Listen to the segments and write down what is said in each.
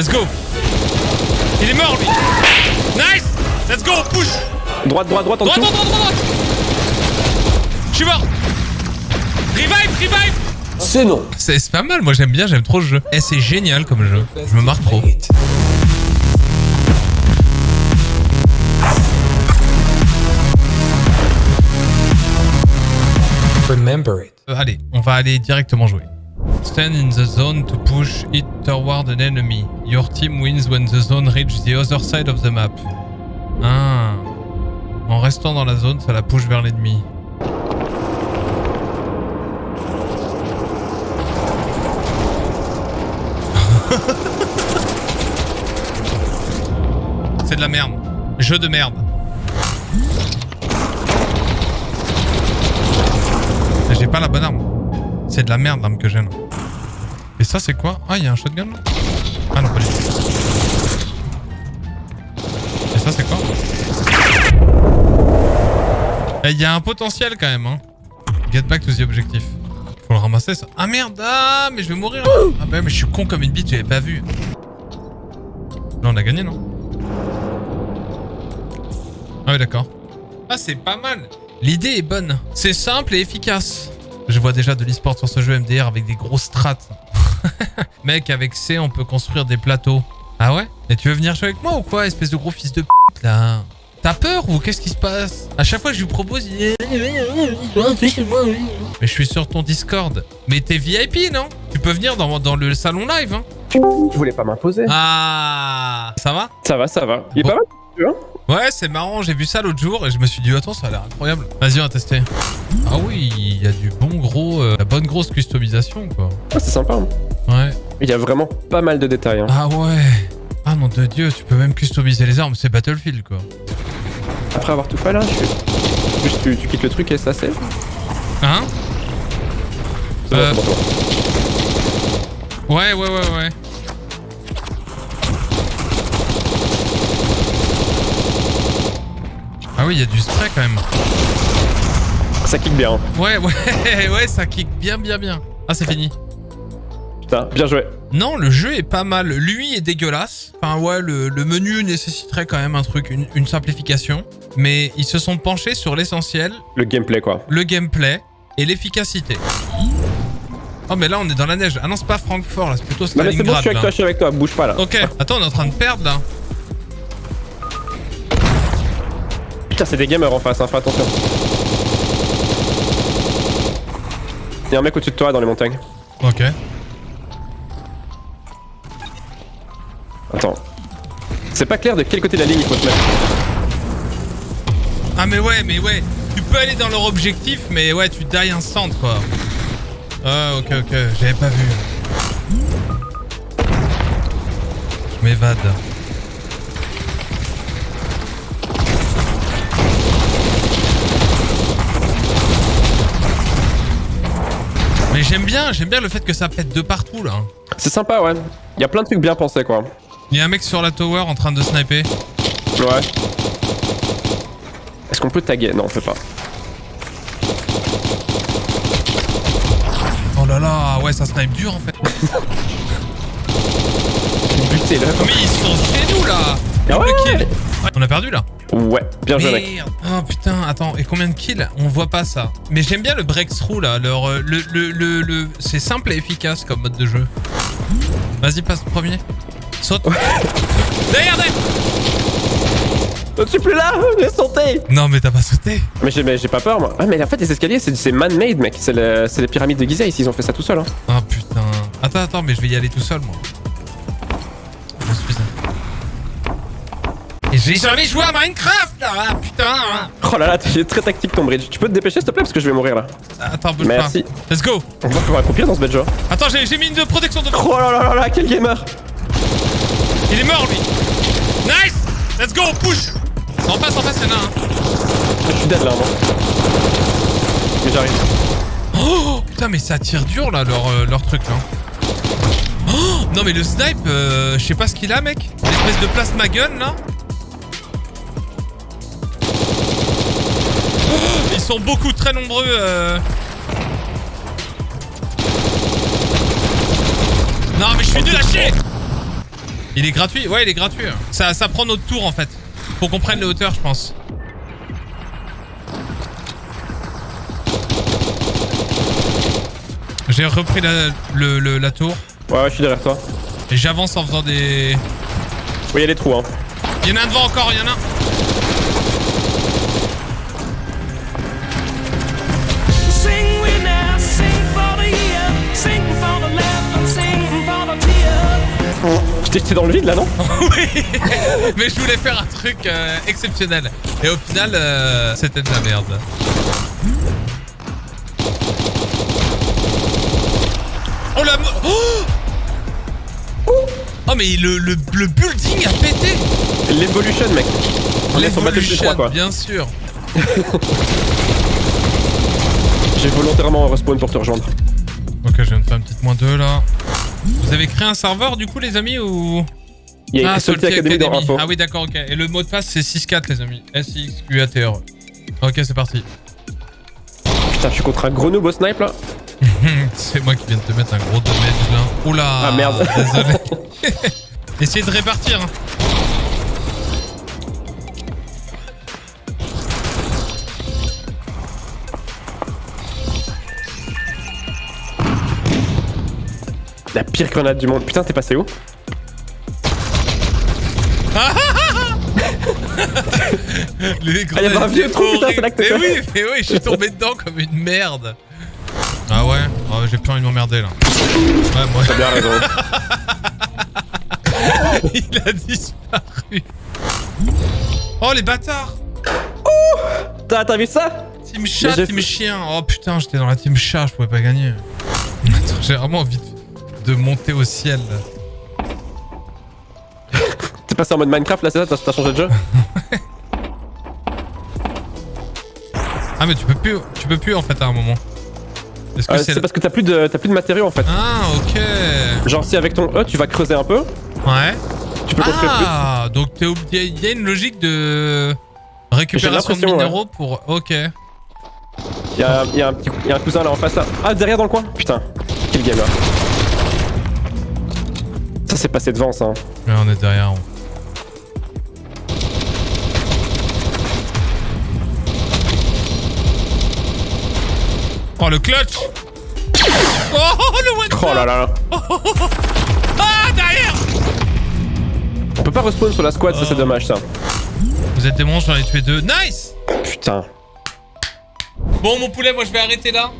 Let's go. Il est mort, lui. Nice. Let's go, push. Droite, droite, droite en Droite, dessous. droite, droite, droite. Je suis mort. Revive, revive. C'est non. C'est c'est pas mal, moi j'aime bien, j'aime trop ce jeu. Eh, c'est génial comme jeu. Je me marre trop. Remember it. Euh, allez, on va aller directement jouer. Stand in the zone to push it toward an enemy. Your team wins when the zone reaches the other side of the map. Ah. En restant dans la zone, ça la push vers l'ennemi. C'est de la merde. Jeu de merde. J'ai pas la bonne arme. C'est de la merde l'arme que j'ai là. Et ça c'est quoi? Ah il y a un shotgun là? Ah non pas du tout. Et ça c'est quoi? Eh, Il y a un potentiel quand même hein. Get back to the objectif. Faut le ramasser ça. Ah merde Ah mais je vais mourir. Ah bah mais je suis con comme une bite, j'avais pas vu. Là on a gagné non? Ah oui d'accord. Ah c'est pas mal L'idée est bonne. C'est simple et efficace. Je vois déjà de l'e-sport sur ce jeu MDR avec des grosses strats. Mec, avec C, on peut construire des plateaux. Ah ouais? Et tu veux venir jouer avec moi ou quoi, espèce de gros fils de p*** là? T'as peur ou qu'est-ce qui se passe? À chaque fois que je lui propose, il est... Mais je suis sur ton Discord. Mais t'es VIP, non? Tu peux venir dans, dans le salon live, hein Je voulais pas m'imposer. Ah Ça va? Ça va, ça va. Il est Bon. pas mal, tu vois Ouais, c'est marrant, j'ai vu ça l'autre jour et je me suis dit, attends, ça a l'air incroyable. Vas-y, on va tester. Ah oui, il y a du bon gros... euh, la bonne grosse customisation, quoi. Ah, c'est sympa. hein. Ouais. Il y a vraiment pas mal de détails. hein. Ah ouais Ah mon de dieu, tu peux même customiser les armes, c'est Battlefield, quoi. Après avoir tout fait là, je suis... Juste tu, tu quittes le truc et ça c'est... Hein bon, Euh. bon, bon. Ouais, ouais, ouais, ouais. Oui, il y a du spray quand même. Ça kick bien. hein. Ouais, ouais, ouais, ça kick bien, bien, bien. Ah, c'est fini. Putain, bien joué. Non, le jeu est pas mal. Lui est dégueulasse. Enfin, ouais, le, le menu nécessiterait quand même un truc, une, une simplification. Mais ils se sont penchés sur l'essentiel, Le gameplay quoi. le gameplay et l'efficacité. Oh, mais là, on est dans la neige. Ah non, c'est pas Francfort, là, c'est plutôt Non mais c'est bon, je Stalingrad. suis avec toi, je suis avec toi, bouge pas là. Ok, attends, on est en train de perdre là. Putain, c'est des gamers en face, hein, fais attention. Il y a un mec au-dessus de toi dans les montagnes. Ok. Attends. C'est pas clair de quel côté de la ligne il faut se mettre. Ah, mais ouais, mais ouais. Tu peux aller dans leur objectif, mais ouais, tu die instant quoi. Ah, ok, ok, j'avais pas vu. Je m'évade. J'aime bien, j'aime bien le fait que ça pète de partout là. C'est sympa, ouais. Il y a plein de trucs bien pensés quoi. Il y a un mec sur la tower en train de sniper. Ouais. Est-ce qu'on peut taguer? Non, on peut pas. Oh là là, ouais, ça snipe dur en fait. Buté là. Mais ils sont chez nous là Ah ouais. Ouais, On a perdu là Ouais, bien joué mec. Oh putain, attends, et combien de kills? On voit pas ça. Mais j'aime bien le breakthrough là, leur, euh, le, le, le, le- c'est simple et efficace comme mode de jeu. Vas-y, passe le premier. Saute. Derrière, derrière Je suis plus là, j'ai sauté Non mais t'as pas sauté Mais j'ai mais j'ai pas peur moi. Ah mais en fait les escaliers c'est man-made mec, c'est le- c'est les pyramides de Gizeh ici, ils ont fait ça tout seul hein. Ah putain. Attends, attends, mais je vais y aller tout seul moi. J'ai jamais joué à Minecraft là Ah putain Oh là là, t'es très tactique ton bridge. Tu peux te dépêcher s'il te plaît parce que je vais mourir là. Attends, bouge Merci. pas. Let's go On va pouvoir accroupir dans ce bed Attends, j'ai mis une protection de... Oh là là là là, quel gamer Il est mort lui Nice Let's go, push En face, en face, il y en a un. Je suis dead là moi. Mais j'arrive. Oh Putain, mais ça tire dur là, leur, euh, leur truc là. Oh non, mais le snipe, euh, je sais pas ce qu'il a, mec. L'espèce de plasma gun là. Sont beaucoup, très nombreux. euh. Non, mais je suis nul à chier Il est gratuit Ouais, il est gratuit. Ça, ça prend notre tour en fait. Faut qu'on prenne les hauteurs, je pense. J'ai repris la, le- le- la tour. Ouais, ouais, je suis derrière toi. Et j'avance en faisant des... Oui, il y a des trous, hein. Il y en a un devant encore, il y en a un. Je t'ai jeté dans le vide là, non Oui Mais je voulais faire un truc euh, exceptionnel. Et au final, euh, c'était de la merde. Oh la... Oh Oh mais le, le, le building a pété L'Evolution, mec. On est sur Battlefield 3, L'Evolution, quoi. bien sûr. J'ai volontairement respawn pour te rejoindre. Ok, je viens de faire une petite moins 2 là. Vous avez créé un serveur du coup les amis ou... Il y a écrit Salty Academy dans info. Ah oui d'accord, ok. Et le mot de passe c'est 6-4 les amis. S-I-X-Q-A-T-R. Ok, c'est parti. Putain, je suis contre un gros noob au snipe là. C'est moi qui viens de te mettre un gros damage là. Oula Ah, merde. Désolé. Essayez de répartir. La pire grenade du monde. Putain, t'es passé où Les Ah, y avait un vieux grenades trou, putain, c'est là que Mais oui, mais oui, je suis tombé dedans comme une merde. Ah ouais Oh, J'ai plus envie de m'emmerder là. Ouais, moi, T'as bien raison. il a disparu. Oh les bâtards T'as t'as vu ça Team chat, team chien. Oh putain, j'étais dans la team chat, je pouvais pas gagner. Attends, J'ai vraiment envie de, de monter au ciel. là. T'es passé en mode Minecraft là, c'est ça T'as- changé de jeu? Ah mais tu peux plus, tu peux plus en fait à un moment. Euh, c'est C'est le- parce que t'as plus, de- t'as plus de matériaux en fait. Ah ok. Genre, si avec ton E tu vas creuser un peu, Ouais. tu peux construire plus. Ah donc t'es ob- y a- une logique de récupération de ouais. minéraux pour. Ok. Il y a, y a un petit- y a un cousin là en face là. Ah, derrière dans le coin Putain, quel gamer. Ça s'est passé devant ça. hein. Ouais, on est derrière. on- Oh le clutch Oh le one Oh là là. Ah derrière On peut pas respawn sur la squad, ça c'est Oh. dommage ça. Vous êtes des monstres, j'en ai tué deux. Nice Putain. Bon mon poulet, moi je vais arrêter là.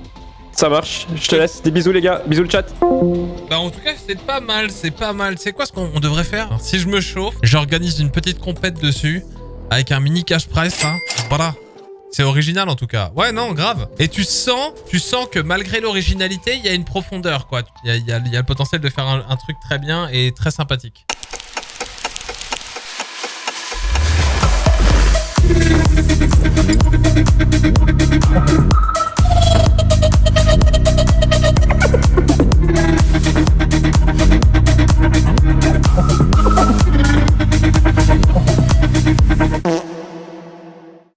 Ça marche, je te laisse. Des bisous les gars, bisous le chat. Bah en tout cas c'est pas mal, c'est pas mal. C'est quoi ce qu'on on devrait faire? Si je me chauffe, j'organise une petite compète dessus avec un mini cash price là. Voilà. C'est original en tout cas. Ouais non grave. Et tu sens, tu sens que malgré l'originalité, il y a une profondeur quoi. Il y a, le potentiel de faire un truc très bien et très sympathique.